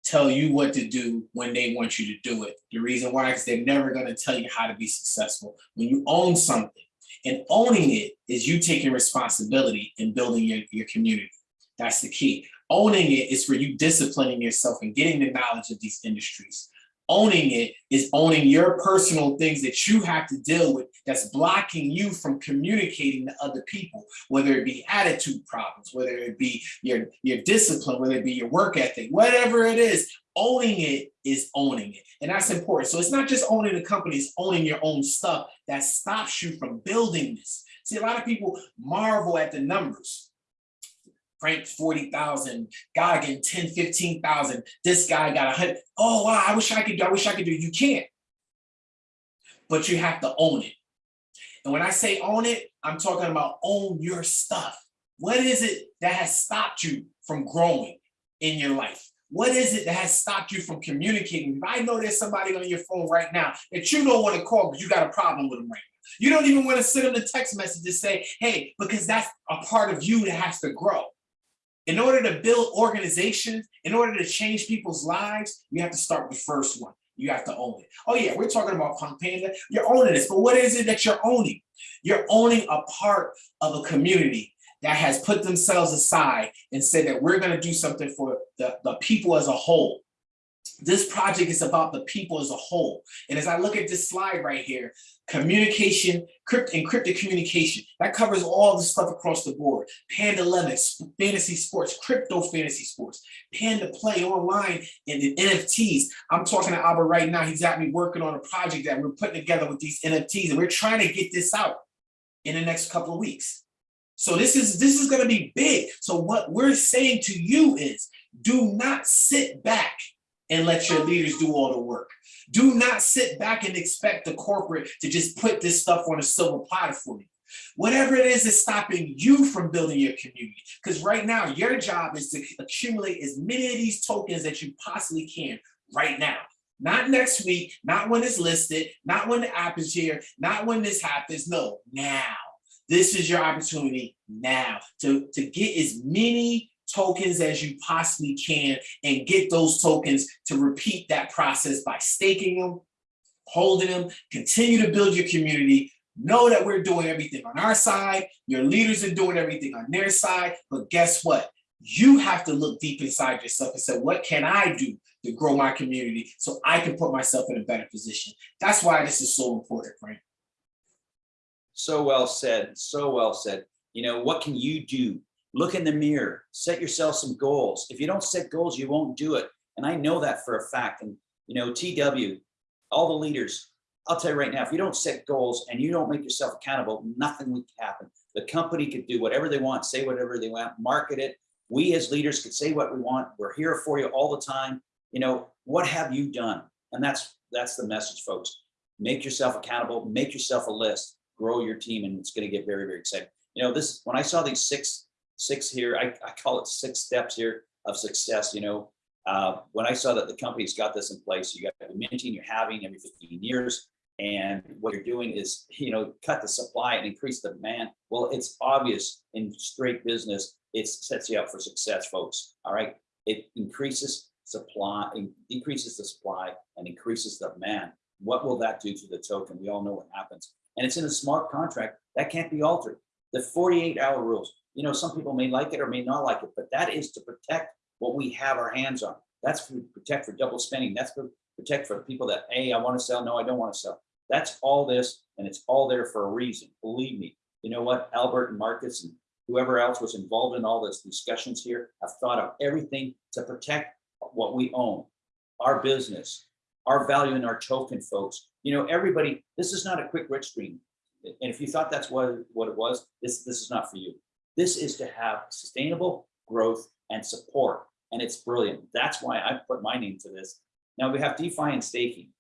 Speaker 2: tell you what to do when they want you to do it. The reason why is they're never going to tell you how to be successful. When you own something and owning it is you taking responsibility and building your, your community. That's the key. Owning it is for you disciplining yourself and getting the knowledge of these industries. Owning it is owning your personal things that you have to deal with that's blocking you from communicating to other people, whether it be attitude problems, whether it be your, your discipline, whether it be your work ethic, whatever it is, owning it is owning it. And that's important. So it's not just owning the company, it's owning your own stuff that stops you from building this. See, a lot of people marvel at the numbers. Frank 40,000, Gagan 10, 15,000, this guy got a hundred. Oh, wow, I wish I could do, I wish I could do. You can't. But you have to own it. And when I say own it, I'm talking about own your stuff. What is it that has stopped you from growing in your life? What is it that has stopped you from communicating? If I know there's somebody on your phone right now that you don't want to call because you got a problem with them right now. You don't even want to send them the text message to say, hey, because that's a part of you that has to grow. In order to build organizations, in order to change people's lives, you have to start with the first one. You have to own it. Oh yeah, we're talking about Punk. You're owning this, but what is it that you're owning? You're owning a part of a community that has put themselves aside and said that we're going to do something for the, the people as a whole. This project is about the people as a whole. And as I look at this slide right here, communication, crypt, encrypted communication, that covers all the stuff across the board. Panda Lemons, fantasy sports, crypto fantasy sports, Panda Play online, and the NFTs. I'm talking to Albert right now. He's got me working on a project that we're putting together with these NFTs, and we're trying to get this out in the next couple of weeks. So this is this is going to be big. So what we're saying to you is do not sit back and let your leaders do all the work. Do not sit back and expect the corporate to just put this stuff on a silver platter for you. Whatever it is that's stopping you from building your community. Because right now, your job is to accumulate as many of these tokens that you possibly can right now. Not next week, not when it's listed, not when the app is here, not when this happens. No, now. This is your opportunity now to, to get as many tokens as you possibly can and get those tokens to repeat that process by staking them, holding them, continue to build your community. Know that we're doing everything on our side. Your leaders are doing everything on their side. But guess what? You have to look deep inside yourself and say, what can I do to grow my community so I can put myself in a better position? That's why this is so important, Frank.
Speaker 1: So well said, so well said. You know, what can you do? Look in the mirror, set yourself some goals. If you don't set goals, you won't do it. And I know that for a fact. And, you know, TW, all the leaders, I'll tell you right now, if you don't set goals and you don't make yourself accountable, nothing will happen. The company could do whatever they want, say whatever they want, market it. We as leaders could say what we want. We're here for you all the time. You know, what have you done? And that's that's the message, folks. Make yourself accountable, make yourself a list, grow your team, and it's going to get very, very exciting. You know, this when I saw these six, six here, I, I call it six steps here of success. You know, uh, when I saw that the company's got this in place, you got the minting you're having every 15 years, and what you're doing is, you know, cut the supply and increase the demand. Well, it's obvious in straight business, it sets you up for success, folks. All right, it increases supply, increases the supply, and increases the demand. What will that do to the token? We all know what happens and it's in a smart contract that can't be altered. The 48 hour rules, you know, some people may like it or may not like it, but that is to protect what we have our hands on. That's for protect for double spending. That's for protect for people that, hey, I want to sell. No, I don't want to sell. That's all this, and it's all there for a reason. Believe me. You know what? Albert and Marcus and whoever else was involved in all this discussions here have thought of everything to protect what we own, our business, our value in our token, folks. You know, everybody, this is not a quick rich stream. And if you thought that's what, what it was, this, this is not for you. This is to have sustainable growth and support. And it's brilliant. That's why I put my name to this. Now we have DeFi and staking.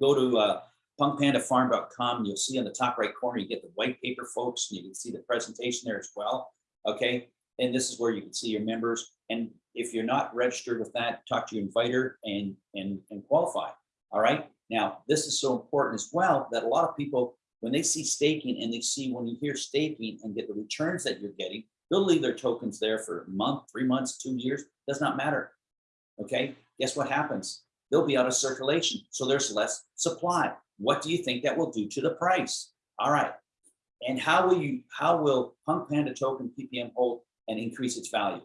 Speaker 1: Go to uh, punkpandafarm.com. You'll see on the top right corner, you get the white paper, folks. And you can see the presentation there as well. Okay. And this is where you can see your members. And if you're not registered with that, talk to your inviter and, and, and qualify. All right. Now, this is so important as well that a lot of people, when they see staking and they see when you hear staking and get the returns that you're getting, they'll leave their tokens there for a month, three months, two years, does not matter. Okay. Guess what happens? They'll be out of circulation. So there's less supply. What do you think that will do to the price? All right. And how will you, how will Punk Panda token PPM hold and increase its value?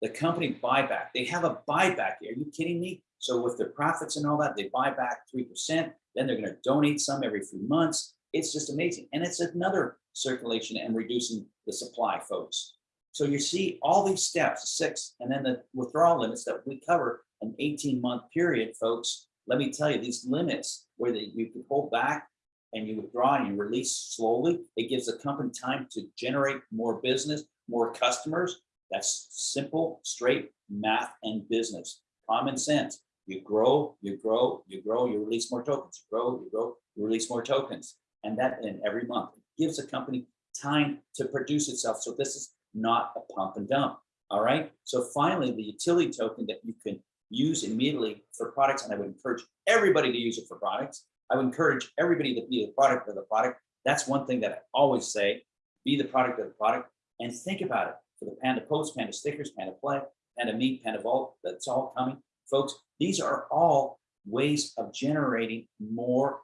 Speaker 1: the company buyback. They have a buyback. Are you kidding me? So with their profits and all that, they buy back 3%. Then they're going to donate some every few months. It's just amazing. And it's another circulation and reducing the supply, folks. So you see all these steps, six, and then the withdrawal limits that we cover an 18 month period, folks. Let me tell you, these limits where you can hold back and you withdraw and you release slowly, it gives the company time to generate more business, more customers, That's simple, straight math and business, common sense. You grow, you grow, you grow, you release more tokens, you grow, you grow, you release more tokens. And that in every month It gives a company time to produce itself. So this is not a pump and dump. All right. So finally, the utility token that you can use immediately for products, and I would encourage everybody to use it for products. I would encourage everybody to be the product of the product. That's one thing that I always say, be the product of the product and think about it for the Panda Post, Panda Stickers, Panda Play, Panda Meet, Panda Vault, that's all coming. Folks, these are all ways of generating more,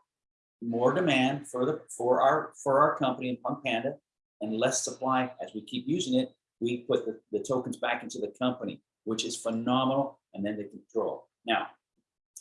Speaker 1: more demand for the, for our, for our company in Punk Panda and less supply as we keep using it. We put the, the tokens back into the company, which is phenomenal, and then they control. Now,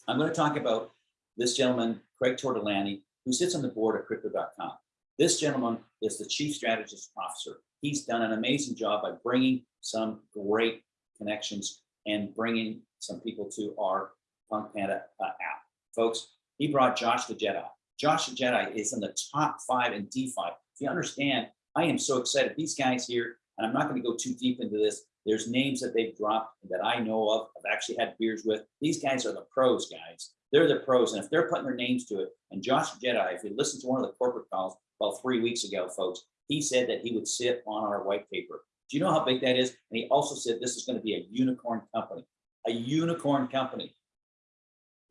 Speaker 1: I'm going to talk about this gentleman, Craig Tortolani, who sits on the board of crypto.com. This gentleman is the chief strategist officer. He's done an amazing job by bringing some great connections and bringing some people to our Punk Panda uh, app. Folks, he brought Josh the Jedi. Josh Jedi is in the top five in DeFi. If you understand, I am so excited. These guys here, and I'm not going to go too deep into this. There's names that they've dropped that I know of. I've actually had beers with. These guys are the pros, guys. They're the pros. And if they're putting their names to it, and Josh Jedi, if you listen to one of the corporate calls about three weeks ago, folks, he said that he would sit on our white paper. Do you know how big that is? And he also said this is going to be a unicorn company, a unicorn company.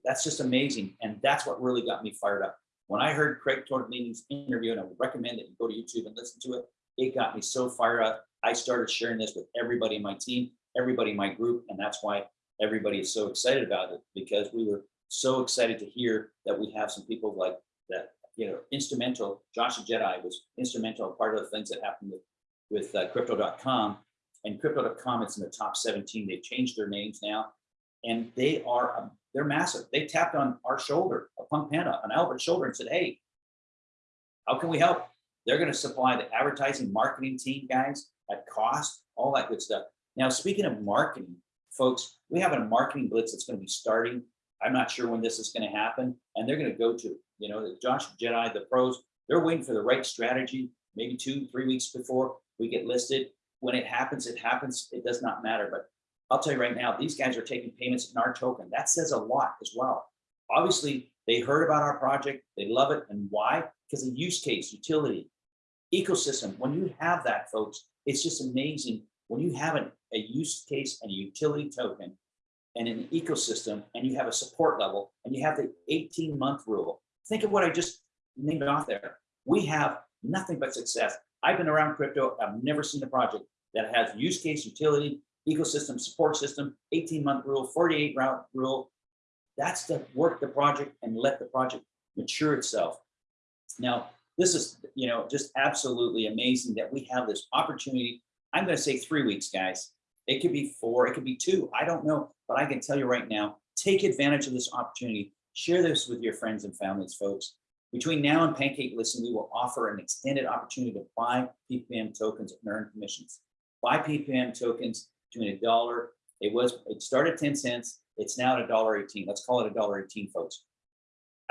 Speaker 1: That's just amazing. And that's what really got me fired up. When I heard Craig Tortolini's interview, and I would recommend that you go to YouTube and listen to it, it got me so fired up. I started sharing this with everybody in my team, everybody in my group, and that's why everybody is so excited about it because we were so excited to hear that we have some people like that, you know, instrumental. Joshua Jedi was instrumental, part of the things that happened with, with uh, crypto.com and crypto.com. It's in the top 17. They've changed their names now and they are, um, they're massive. They tapped on our shoulder, a Punk Panda, on Albert's shoulder and said, hey, how can we help? They're going to supply the advertising marketing team guys at cost, all that good stuff. Now, speaking of marketing, folks, we have a marketing blitz that's going to be starting. I'm not sure when this is going to happen. And they're going to go to, you know, Josh Jedi, the pros, they're waiting for the right strategy, maybe two, three weeks before we get listed. When it happens, it happens. It does not matter. But I'll tell you right now, these guys are taking payments in our token. That says a lot as well. Obviously, they heard about our project. They love it. And why? Because of use case, utility, ecosystem. When you have that, folks, it's just amazing. When you have an, a use case and a utility token and an ecosystem and you have a support level and you have the 18 month rule. Think of what I just named off there. We have nothing but success. I've been around crypto. I've never seen a project that has use case, utility, ecosystem, support system, 18 month rule, 48 route rule. That's to work the project and let the project mature itself. Now, this is, you know, just absolutely amazing that we have this opportunity. I'm going to say three weeks, guys. It could be four, it could be two. I don't know, but I can tell you right now, take advantage of this opportunity. Share this with your friends and families, folks. Between now and Pancake Listen, we will offer an extended opportunity to buy PPM tokens and earn commissions. Buy PPM tokens between a dollar. It was, it started 10 cents. It's now at a dollar 18. Let's call it a dollar 18, folks.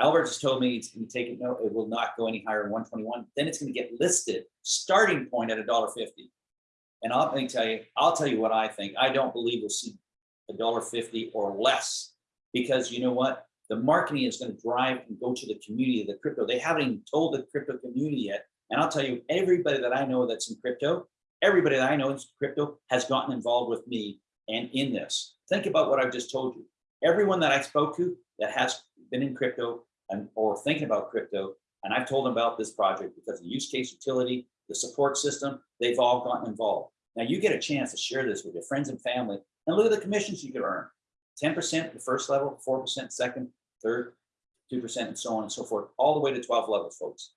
Speaker 1: Albert just told me it's going to take it. No, it will not go any higher than 121. Then it's going to get listed starting point at a dollar 50. And I'll tell you, I'll tell you what I think. I don't believe we'll see a dollar 50 or less because you know what? The marketing is going to drive and go to the community of the crypto. They haven't even told the crypto community yet. And I'll tell you, everybody that I know that's in crypto, everybody that I know in crypto has gotten involved with me and in this. Think about what I've just told you. Everyone that I spoke to that has been in crypto and or thinking about crypto, and I've told them about this project because the use case utility, the support system, they've all gotten involved. Now you get a chance to share this with your friends and family and look at the commissions you could earn. 10% the first level, 4% second, third, 2% and so on and so forth, all the way to 12 levels, folks.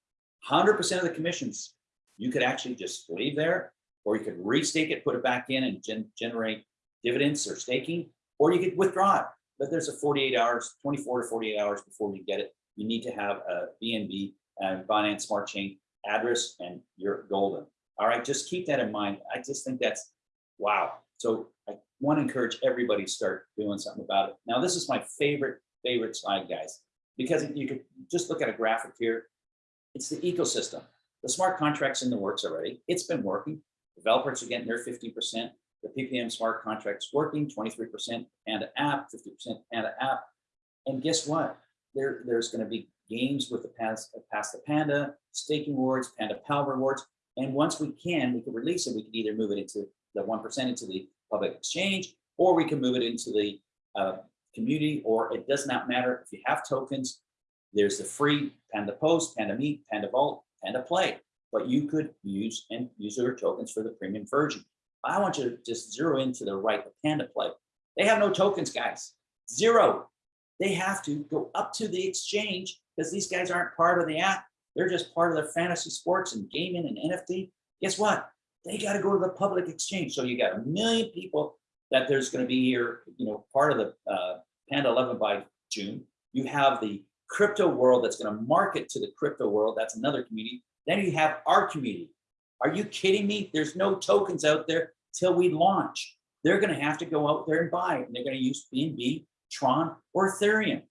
Speaker 1: 100% of the commissions you could actually just leave there or you could restake it, put it back in and gen generate dividends or staking, or you could withdraw it. But there's a 48 hours, 24 to 48 hours before you get it. You need to have a BNB and uh, Binance Smart Chain address and you're golden. All right, just keep that in mind. I just think that's wow. So I want to encourage everybody to start doing something about it. Now, this is my favorite, favorite slide, guys, because you could just look at a graphic here. It's the ecosystem. The smart contracts in the works already. It's been working. Developers are getting their 50%. the PPM smart contract's working, twenty-three percent Panda app, fifty percent Panda app. And guess what? There, there's gonna be games with the pass, pass the Panda, staking rewards, Panda Pal rewards. And once we can, we can release it, we can either move it into the one percent into the public exchange, or we can move it into the uh, community, or it does not matter if you have tokens. There's the free Panda Post, Panda Meet, Panda Vault, Panda Play, but you could use and use your tokens for the premium version. I want you to just zero into the right, the Panda Play. They have no tokens, guys. Zero. They have to go up to the exchange because these guys aren't part of the app. They're just part of their fantasy sports and gaming and NFT. Guess what? They got to go to the public exchange. So you got a million people that there's going to be here, you know, part of the uh, Panda 11 by June. You have the crypto world that's going to market to the crypto world. That's another community. Then you have our community. Are you kidding me? There's no tokens out there till we launch. They're going to have to go out there and buy, it. and they're going to use BNB, Tron, or Ethereum.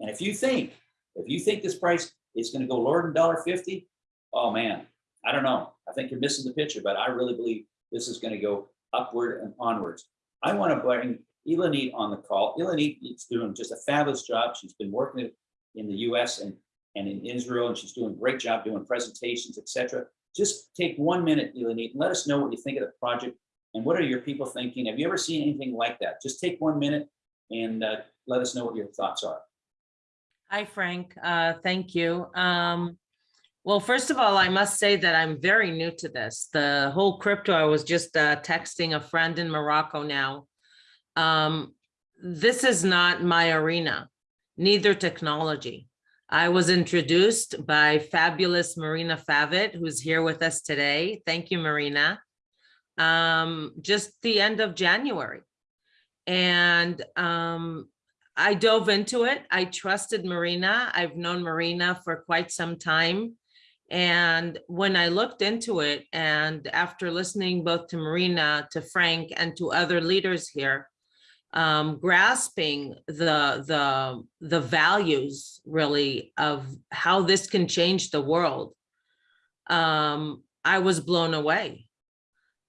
Speaker 1: And if you think, if you think this price is going to go lower than dollar fifty, oh man, I don't know. I think you're missing the picture, but I really believe this is going to go upward and onwards. I want to bring Elanit on the call. Elanit is doing just a fabulous job. She's been working in the US and, and in Israel, and she's doing a great job doing presentations, etc. Just take one minute, Elanit, and let us know what you think of the project and what are your people thinking? Have you ever seen anything like that? Just take one minute and uh, let us know what your thoughts are.
Speaker 4: Hi, Frank. Uh, Thank you. Um, Well, first of all, I must say that I'm very new to this. The whole crypto, I was just uh, texting a friend in Morocco now. Um, This is not my arena, neither technology. I was introduced by fabulous Marina Favitt, who's here with us today. Thank you, Marina. Um, Just the end of January. And um, I dove into it. I trusted Marina. I've known Marina for quite some time. And when I looked into it and after listening both to Marina, to Frank and to other leaders here, um, grasping the, the, the values really of how this can change the world, um, I was blown away.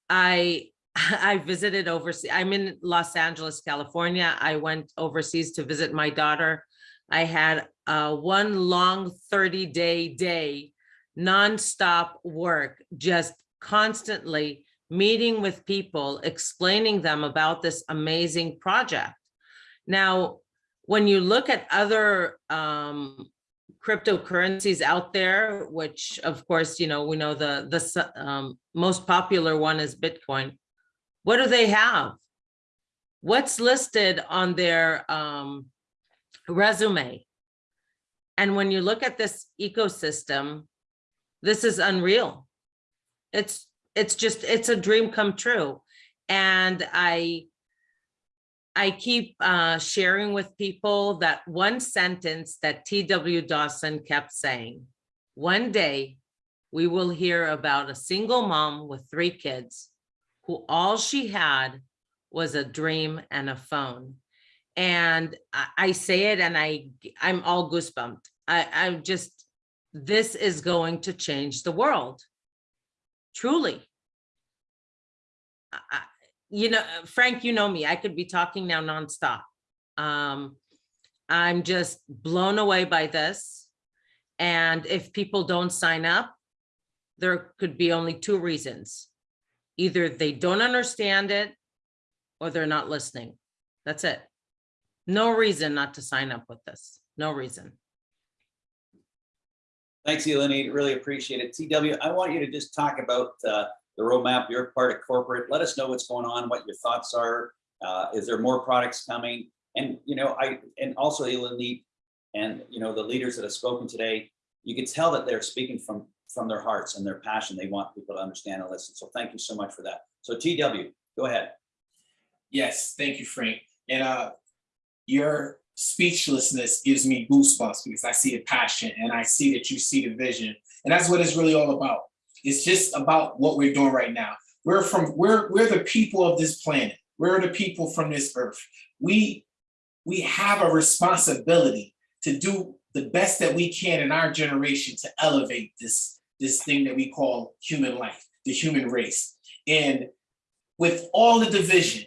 Speaker 4: I I visited overseas. I'm in Los Angeles, California. I went overseas to visit my daughter. I had uh, one long 30 day day, nonstop work, just constantly meeting with people, explaining them about this amazing project. Now, when you look at other um, cryptocurrencies out there, which of course, you know, we know the, the um, most popular one is Bitcoin. What do they have? What's listed on their um, resume? And when you look at this ecosystem, this is unreal. It's, it's just, it's a dream come true. And I, I keep uh, sharing with people that one sentence that T.W. Dawson kept saying, one day we will hear about a single mom with three kids who all she had was a dream and a phone. And I, I say it and I, I'm all goosebumped. I, I'm just, this is going to change the world. Truly. I- You know, Frank, you know me, I could be talking now nonstop. Um, I'm just blown away by this. And if people don't sign up, there could be only two reasons either they don't understand it or they're not listening. That's it. No reason not to sign up with this. No reason.
Speaker 1: Thanks, Eleni. Really appreciate it. TW, I want you to just talk about uh, the roadmap. You're part of corporate. Let us know what's going on, what your thoughts are. Uh, Is there more products coming? And, you know, I, and also Eleni and, you know, the leaders that have spoken today, you can tell that they're speaking from, from their hearts and their passion. They want people to understand and listen. So thank you so much for that. So TW, go ahead.
Speaker 2: Yes, thank you, Frank. And uh, your speechlessness gives me goosebumps because I see the passion and I see that you see the vision. And that's what it's really all about. It's just about what we're doing right now. We're from we're we're the people of this planet. We're the people from this earth. We we have a responsibility to do the best that we can in our generation to elevate this this thing that we call human life, the human race. And with all the division,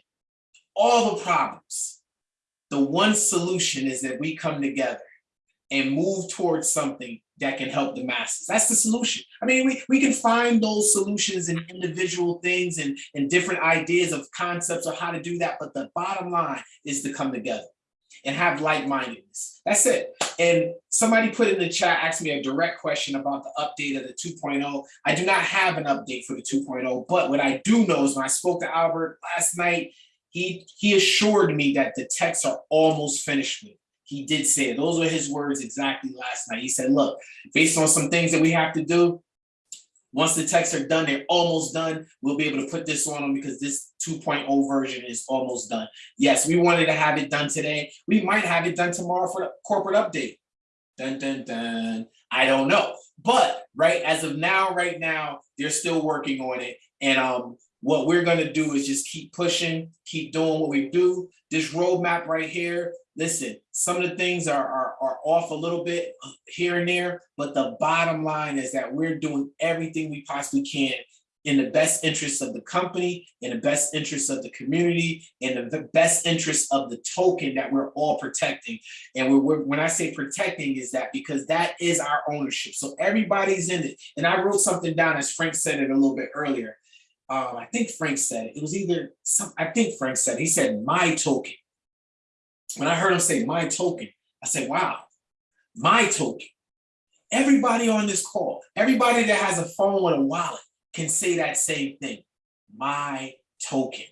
Speaker 2: all the problems, the one solution is that we come together and move towards something that can help the masses. That's the solution. I mean, we, we can find those solutions in individual things and, and different ideas of concepts of how to do that, but the bottom line is to come together and have like-mindedness. That's it. And somebody put in the chat, asked me a direct question about the update of the 2.0. I do not have an update for the 2.0, but what I do know is when I spoke to Albert last night, he, he assured me that the texts are almost finished with. He did say it. Those were his words exactly last night. He said, look, based on some things that we have to do, once the texts are done, they're almost done, we'll be able to put this on them because this 2.0 version is almost done. Yes, we wanted to have it done today. We might have it done tomorrow for the corporate update. Dun, dun, dun. I don't know. But right as of now, right now, they're still working on it. And um, what we're gonna do is just keep pushing, keep doing what we do. This roadmap right here, listen, some of the things are, are, are off a little bit here and there, but the bottom line is that we're doing everything we possibly can in the best interest of the company, in the best interest of the community, in the best interest of the token that we're all protecting. And we're, we're- when I say protecting is that because that is our ownership. So everybody's in it. And I wrote something down as Frank said it a little bit earlier. Um, I think Frank said it. It was either some, I think Frank said, he said, my token. When I heard him say my token, I said, wow, my token. Everybody on this call, everybody that has a phone with a wallet can say that same thing. My token.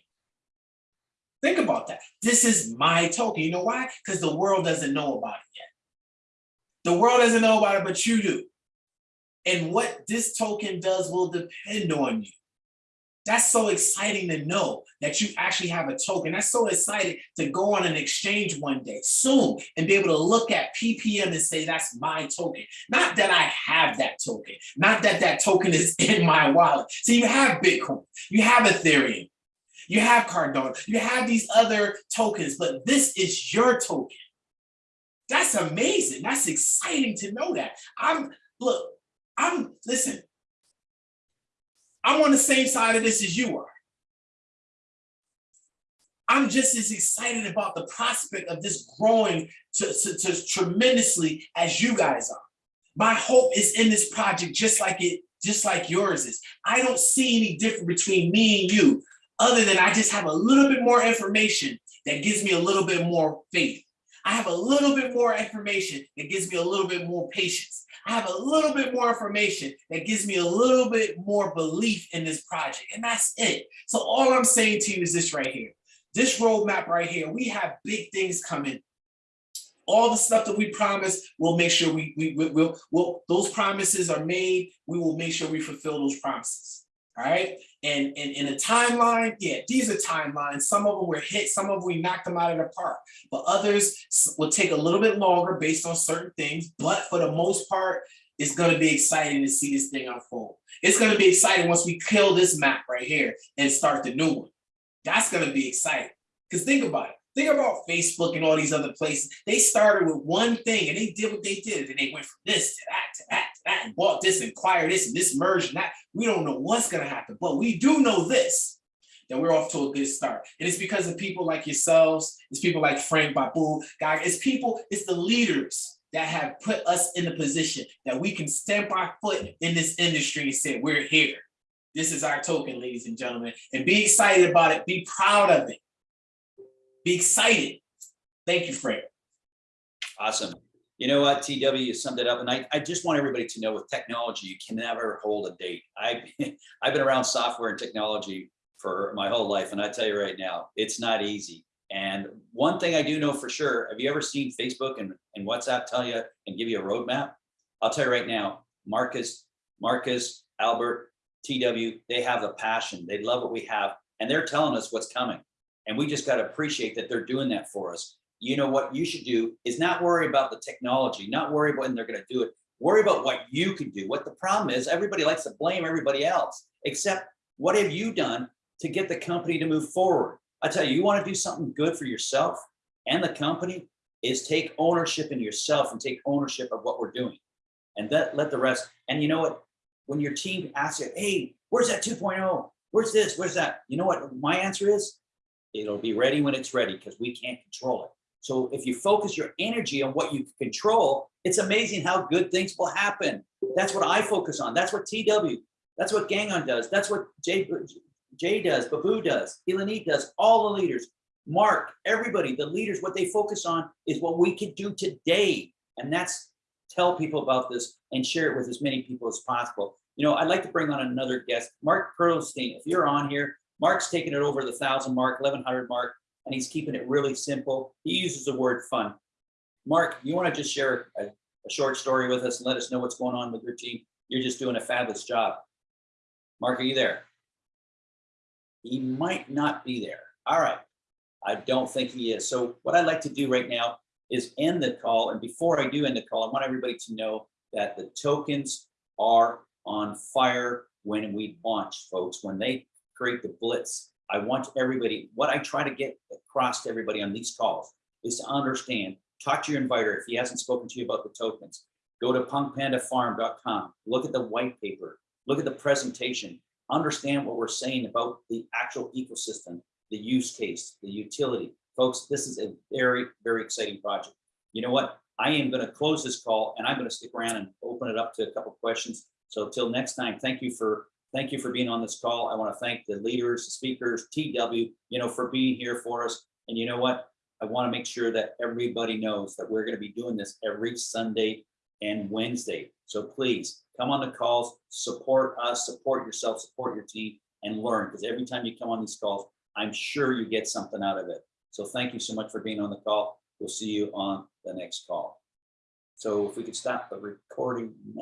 Speaker 2: Think about that. This is my token. You know why? Because the world doesn't know about it yet. The world doesn't know about it, but you do. And what this token does will depend on you. That's so exciting to know that you actually have a token. That's so exciting to go on an exchange one day soon and be able to look at PPM and say, that's my token. Not that I have that token, not that that token is in my wallet. So you have Bitcoin, you have Ethereum, you have Cardano, you have these other tokens, but this is your token. That's amazing. That's exciting to know that. I'm, look, I'm, listen, I'm on the same side of this as you are. I'm just as excited about the prospect of this growing to, to, to tremendously as you guys are. My hope is in this project just like it, just like yours is. I don't see any difference between me and you, other than I just have a little bit more information that gives me a little bit more faith. I have a little bit more information that gives me a little bit more patience. I have a little bit more information that gives me a little bit more belief in this project, and that's it. So all I'm saying to you is this right here. This roadmap right here, we have big things coming. All the stuff that we promise, we'll make sure we, we, we will, will, those promises are made. We will make sure we fulfill those promises. Right. And, in a timeline, yeah, these are timelines. Some of them were hit, some of them we knocked them out of the park, but others will take a little bit longer based on certain things. But for the most part, it's going to be exciting to see this thing unfold. It's going to be exciting once we kill this map right here and start the new one. That's going to be exciting. Because think about it. Think about Facebook and all these other places. They started with one thing and they did what they did. And they went from this to that to that that and bought this and acquired this and this merged and that. We don't know what's going to happen, but we do know this that we're off to a good start. And it's because of people like yourselves, it's people like Frank Babu, guy, it's people, it's the leaders that have put us in a position that we can stamp our foot in this industry and say, we're here. This is our token, ladies and gentlemen, and be excited about it. Be proud of it. Be excited. Thank you, Frank.
Speaker 1: Awesome. You know what, TW, you summed it up, and I, I just want everybody to know with technology, you can never hold a date. I, I've been around software and technology for my whole life, and I tell you right now, it's not easy. And one thing I do know for sure, have you ever seen Facebook and, and WhatsApp tell you and give you a roadmap? I'll tell you right now, Marcus, Marcus, Albert, TW, they have the passion. They love what we have, and they're telling us what's coming. And we just got to appreciate that they're doing that for us you know what you should do is not worry about the technology, not worry about when they're going to do it. Worry about what you can do. What the problem is, everybody likes to blame everybody else, except what have you done to get the company to move forward? I tell you, you want to do something good for yourself and the company is take ownership in yourself and take ownership of what we're doing. And that let the rest, and you know what? When your team asks you, hey, where's that 2.0? Where's this? Where's that? You know what my answer is? It'll be ready when it's ready because we can't control it. So if you focus your energy on what you control, it's amazing how good things will happen. That's what I focus on. That's what TW, that's what Gagan does. That's what Jay, Jay does, Babu does, Elanit does, all the leaders. Mark, everybody, the leaders, what they focus on is what we can do today. And that's tell people about this and share it with as many people as possible. You know, I'd like to bring on another guest, Mark Perlstein. If you're on here, Mark's taking it over the thousand mark, 1100 mark, and he's keeping it really simple. He uses the word fun. Mark, you want to just share a, a short story with us and let us know what's going on with your team? You're just doing a fabulous job. Mark, are you there? He might not be there. All right. I don't think he is. So what I'd like to do right now is end the call. And before I do end the call, I want everybody to know that the tokens are on fire when we launch, folks. When they create the blitz, I want everybody, what I try to get across to everybody on these calls is to understand, talk to your inviter if he hasn't spoken to you about the tokens. Go to punkpandafarm.com, look at the white paper, look at the presentation, understand what we're saying about the actual ecosystem, the use case, the utility. Folks, this is a very, very exciting project. You know what? I am going to close this call and I'm going to stick around and open it up to a couple questions. So till next time, thank you for thank you for being on this call. I want to thank the leaders, the speakers, TW, you know, for being here for us. And you know what? I want to make sure that everybody knows that we're going to be doing this every Sunday and Wednesday. So please come on the calls, support us, support yourself, support your team, and learn. Because every time you come on these calls, I'm sure you get something out of it. So thank you so much for being on the call. We'll see you on the next call. So if we could stop the recording. now.